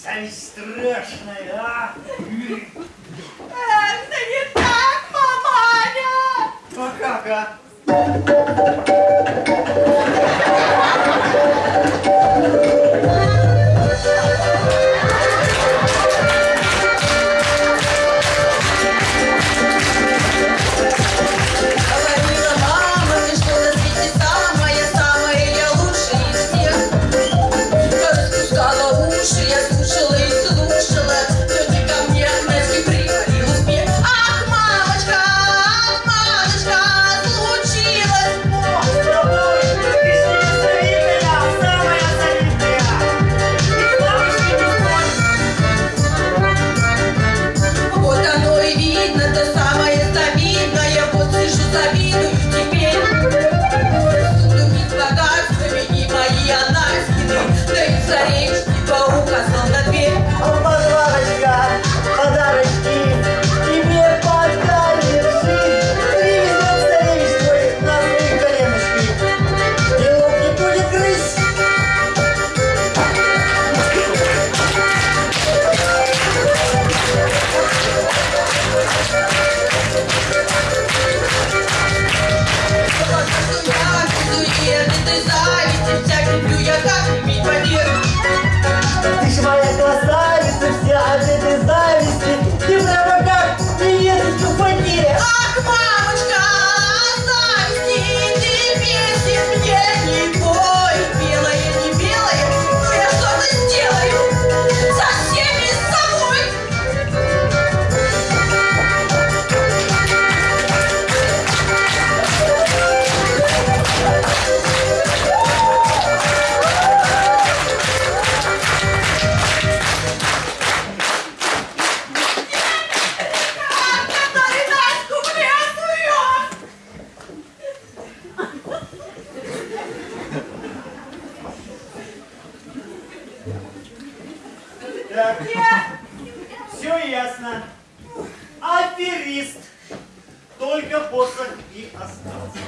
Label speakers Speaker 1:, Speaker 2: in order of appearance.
Speaker 1: Сами страшная, а?
Speaker 2: это не так, маманя!
Speaker 1: А как, а?
Speaker 2: desires to check New York.
Speaker 1: Так. Все ясно. Аферист. Только посох и остался.